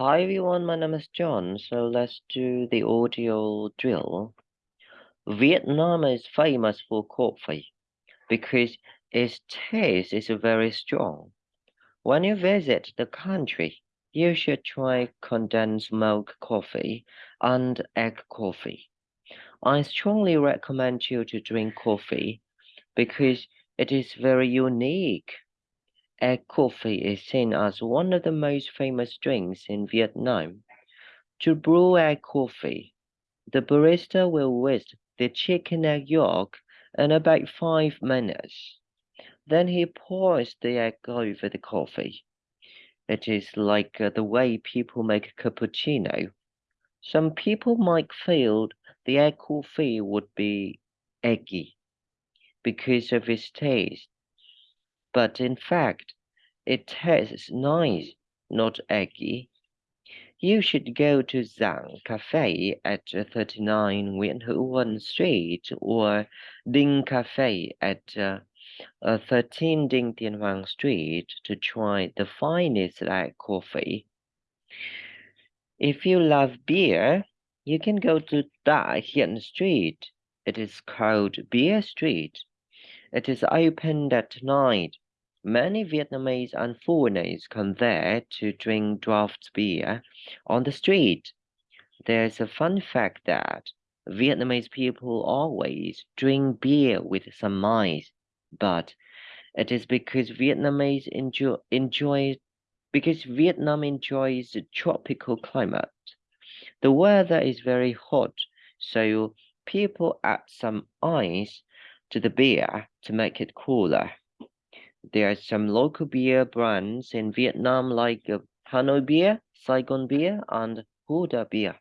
Hi everyone, my name is John. So let's do the audio drill. Vietnam is famous for coffee because its taste is very strong. When you visit the country, you should try condensed milk coffee and egg coffee. I strongly recommend you to drink coffee because it is very unique coffee is seen as one of the most famous drinks in Vietnam. To brew egg coffee, the barista will whisk the chicken egg yolk in about five minutes. Then he pours the egg over the coffee. It is like uh, the way people make cappuccino. Some people might feel the egg coffee would be eggy because of its taste but in fact, it tastes nice, not eggy. You should go to Giảng Cafe at 39 Nguyễn Hữu Huân Street or Đinh Cafe at uh, uh, 13 Đinh Tiên Hoàng Street to try the finest black coffee. If you love beer, you can go to Tạ Hiện Street. It is called Beer Street. It is opened at night. Many Vietnamese and foreigners come there to drink draft beer on the street. There's a fun fact that Vietnamese people always drink beer with some ice, but it is because Vietnamese enjoy, enjoy because Vietnam enjoys the tropical climate. The weather is very hot, so people add some ice to the beer to make it cooler. There are some local beer brands in Vietnam like uh, Hanoi Beer, Saigon Beer, and Huda Beer.